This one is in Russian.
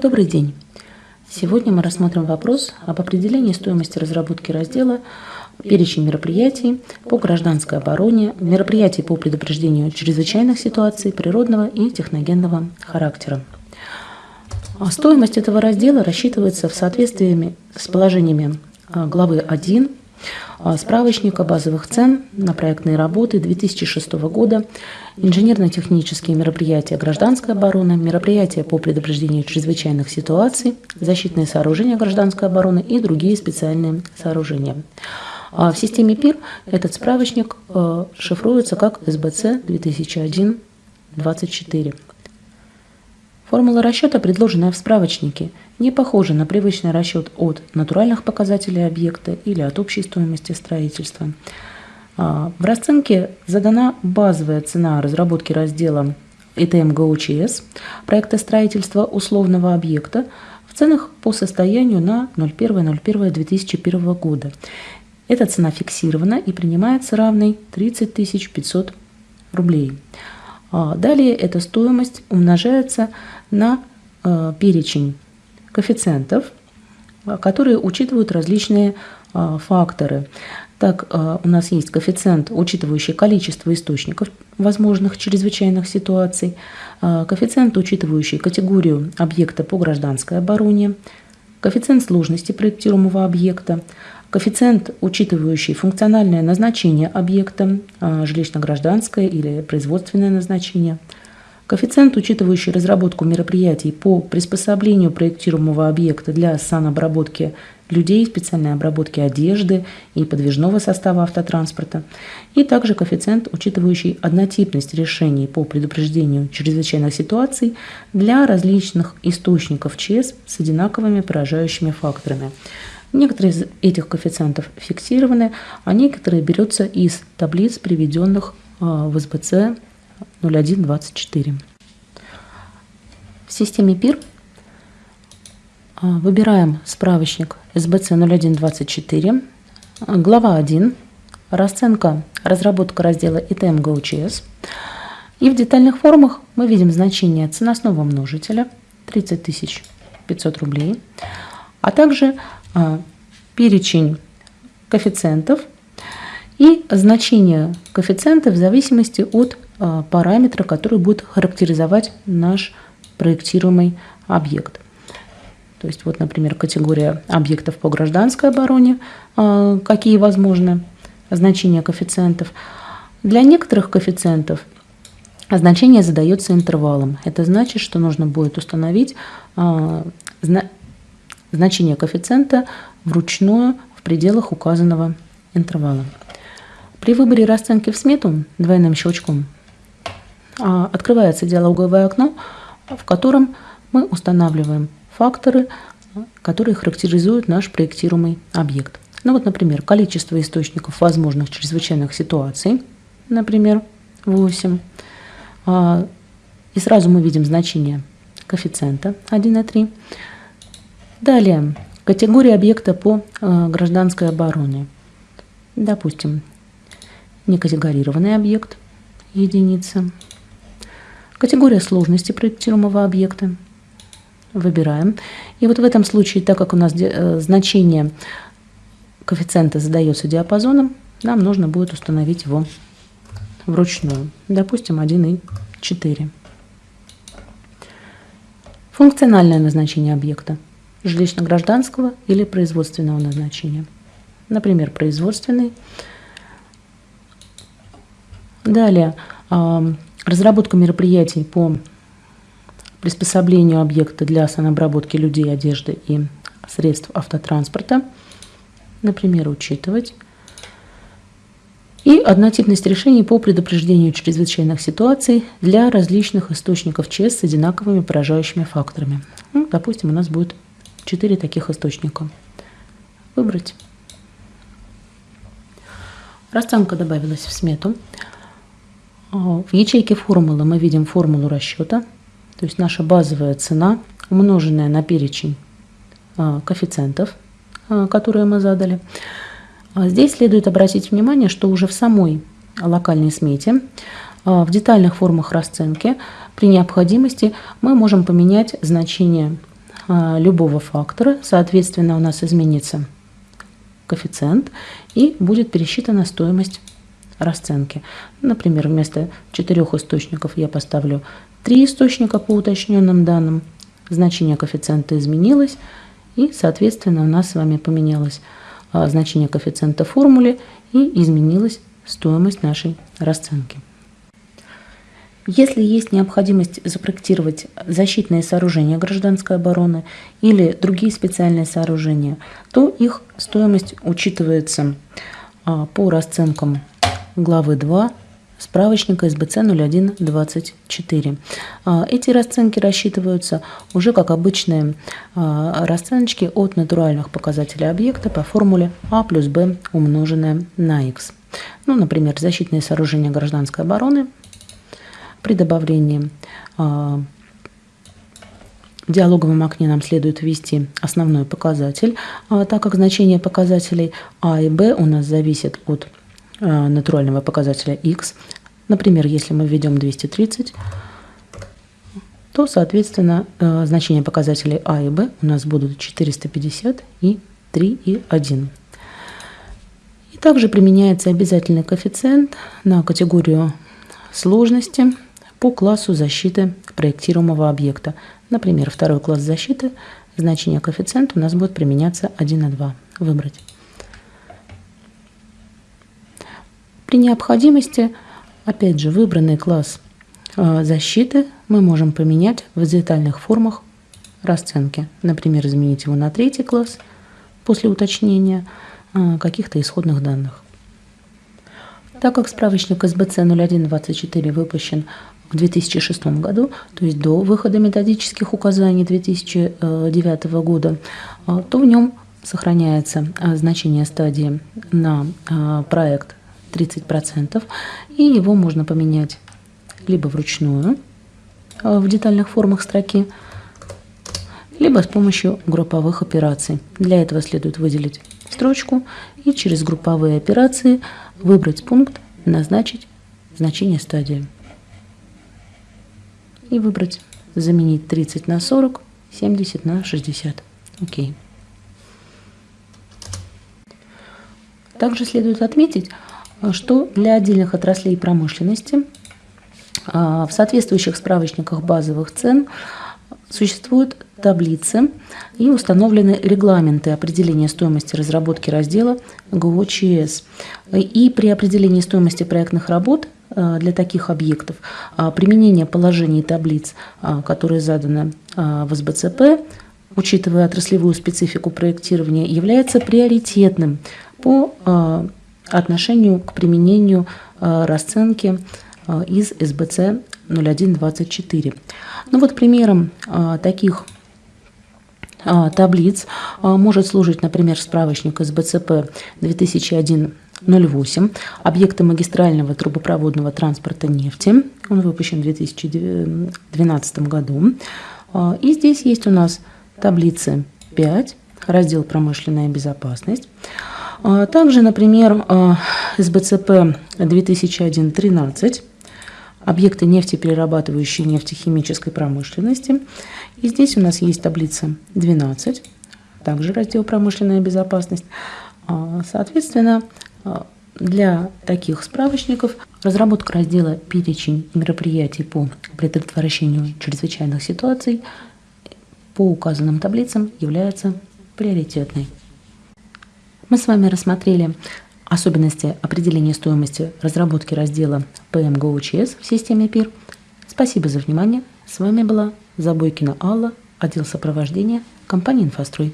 Добрый день! Сегодня мы рассмотрим вопрос об определении стоимости разработки раздела перечень мероприятий по гражданской обороне, мероприятий по предупреждению чрезвычайных ситуаций природного и техногенного характера. А стоимость этого раздела рассчитывается в соответствии с положениями а, главы 1 а, справочника базовых цен на проектные работы 2006 года, инженерно-технические мероприятия гражданской обороны, мероприятия по предупреждению чрезвычайных ситуаций, защитные сооружения гражданской обороны и другие специальные сооружения. А в системе ПИР этот справочник э, шифруется как СБЦ 2001-24. Формула расчета, предложенная в справочнике, не похожа на привычный расчет от натуральных показателей объекта или от общей стоимости строительства. А, в расценке задана базовая цена разработки раздела ИТМ ГОЧС проекта строительства условного объекта в ценах по состоянию на 01.01.2001 года. Эта цена фиксирована и принимается равной 30 500 рублей. А, далее эта стоимость умножается на э, перечень коэффициентов, э, которые учитывают различные э, факторы. Так, у нас есть коэффициент, учитывающий количество источников возможных чрезвычайных ситуаций, коэффициент, учитывающий категорию объекта по гражданской обороне, коэффициент сложности проектируемого объекта, коэффициент, учитывающий функциональное назначение объекта, жилищно-гражданское или производственное назначение – Коэффициент, учитывающий разработку мероприятий по приспособлению проектируемого объекта для санобработки людей, специальной обработки одежды и подвижного состава автотранспорта, и также коэффициент, учитывающий однотипность решений по предупреждению чрезвычайных ситуаций для различных источников ЧС с одинаковыми поражающими факторами. Некоторые из этих коэффициентов фиксированы, а некоторые берутся из таблиц, приведенных а, в СБЦ 0124. В системе ПИР а, выбираем справочник СБЦ 0124, глава 1, расценка, разработка раздела ИТМ ГОЧС. И в детальных формах мы видим значение ценностного множителя 30 500 рублей, а также перечень коэффициентов и значение коэффициента в зависимости от а, параметра, который будет характеризовать наш проектируемый объект. То есть вот, например, категория объектов по гражданской обороне, а, какие возможны значения коэффициентов. Для некоторых коэффициентов значение задается интервалом. Это значит, что нужно будет установить а, значение коэффициента вручную в пределах указанного интервала. При выборе расценки в смету двойным щелчком а, открывается диалоговое окно, в котором мы устанавливаем факторы, которые характеризуют наш проектируемый объект. Ну вот, например, количество источников возможных чрезвычайных ситуаций, например, 8. А, и сразу мы видим значение коэффициента 1,3. Далее, категория объекта по а, гражданской обороне. Допустим, некатегорированный объект, единица. Категория сложности проектируемого объекта. Выбираем. И вот в этом случае, так как у нас э, значение коэффициента задается диапазоном, нам нужно будет установить его вручную. Допустим, 1,4. Функциональное назначение объекта жилищно-гражданского или производственного назначения. Например, производственный. Далее, Разработка мероприятий по приспособлению объекта для санобработки людей, одежды и средств автотранспорта, например, учитывать. И однотипность решений по предупреждению чрезвычайных ситуаций для различных источников ЧС с одинаковыми поражающими факторами. Ну, допустим, у нас будет 4 таких источника. Выбрать. Расценка добавилась в смету. В ячейке формулы мы видим формулу расчета, то есть наша базовая цена, умноженная на перечень а, коэффициентов, а, которые мы задали. А здесь следует обратить внимание, что уже в самой локальной смете, в детальных формах расценки, при необходимости мы можем поменять значение любого фактора. Соответственно, у нас изменится коэффициент и будет пересчитана стоимость расценки. Например, вместо четырех источников я поставлю три источника по уточненным данным. Значение коэффициента изменилось, и, соответственно, у нас с вами поменялось а, значение коэффициента в формуле и изменилась стоимость нашей расценки. Если есть необходимость запроектировать защитные сооружения гражданской обороны или другие специальные сооружения, то их стоимость учитывается а, по расценкам главы 2 справочника СБЦ 0124. А, эти расценки рассчитываются уже как обычные а, расценочки от натуральных показателей объекта по формуле А плюс Б умноженное на Х. Ну, например, защитные сооружения гражданской обороны при добавлении а, в диалоговом окне нам следует ввести основной показатель, так как значение показателей А и Б у нас зависит от Э, натурального показателя x. Например, если мы введем 230, то, соответственно, значения показателей а и b у нас будут 450 и 3 и 1. И также применяется обязательный коэффициент на категорию сложности по классу защиты проектируемого объекта. Например, второй класс защиты, значение коэффициента у нас будет применяться 1 на 2. Выбрать. При необходимости, опять же, выбранный класс э, защиты мы можем поменять в детальных формах расценки. Например, изменить его на третий класс после уточнения э, каких-то исходных данных. Так как справочник СБЦ 0124 выпущен в 2006 году, то есть до выхода методических указаний 2009 года, э, то в нем сохраняется значение стадии на проект 30%, и его можно поменять либо вручную в детальных формах строки, либо с помощью групповых операций. Для этого следует выделить строчку и через групповые операции выбрать пункт «Назначить значение стадии» и выбрать «Заменить 30 на 40, 70 на 60». Окей. Также следует отметить, что для отдельных отраслей промышленности а, в соответствующих справочниках базовых цен существуют таблицы и установлены регламенты определения стоимости разработки раздела ГОЧС. И при определении стоимости проектных работ для таких объектов а, применение положений таблиц, которые заданы в СБЦП, учитывая отраслевую специфику проектирования, является приоритетным по отношению к применению э, расценки э, из СБЦ 0124. Ну вот примером э, таких таблиц может служить, например, справочник СБЦП 2001-08 «Объекты магистрального трубопроводного транспорта нефти». Он выпущен в 2012 году. И здесь есть у нас таблицы 5, раздел «Промышленная безопасность». А, также, например, а, СБЦП 2001-13 объекты нефтеперерабатывающей нефтехимической промышленности. И здесь у нас есть таблица 12, также раздел «Промышленная безопасность». А, соответственно, для таких справочников разработка раздела «Перечень мероприятий по предотвращению чрезвычайных ситуаций» по указанным таблицам является приоритетной. Мы с вами рассмотрели особенности определения стоимости разработки раздела PMGOCS в системе ПИР. Спасибо за внимание. С вами была Забойкина Алла, отдел сопровождения компании «Инфострой».